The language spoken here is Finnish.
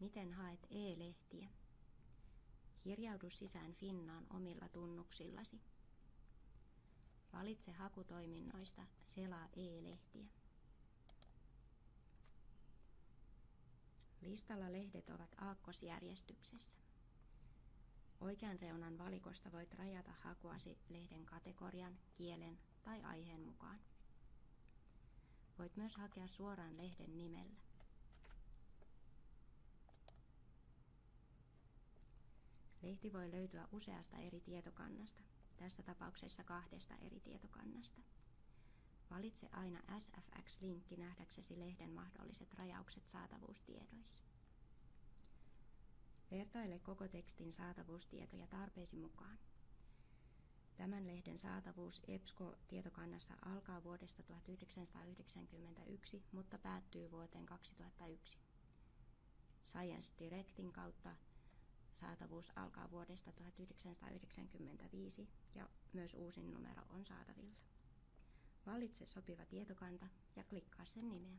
Miten haet e-lehtiä? Kirjaudu sisään Finnaan omilla tunnuksillasi. Valitse hakutoiminnoista Selaa e-lehtiä. Listalla lehdet ovat aakkosjärjestyksessä. Oikean reunan valikosta voit rajata hakuasi lehden kategorian, kielen tai aiheen mukaan. Voit myös hakea suoraan lehden nimellä. Lehti voi löytyä useasta eri tietokannasta, tässä tapauksessa kahdesta eri tietokannasta. Valitse aina SFX-linkki nähdäksesi lehden mahdolliset rajaukset saatavuustiedoissa. Vertaile koko tekstin saatavuustietoja tarpeesi mukaan. Tämän lehden saatavuus EBSCO-tietokannassa alkaa vuodesta 1991, mutta päättyy vuoteen 2001. Science Directin kautta saatavuus alkaa vuodesta 1995 ja myös uusin numero on saatavilla. Valitse sopiva tietokanta ja klikkaa sen nimeä.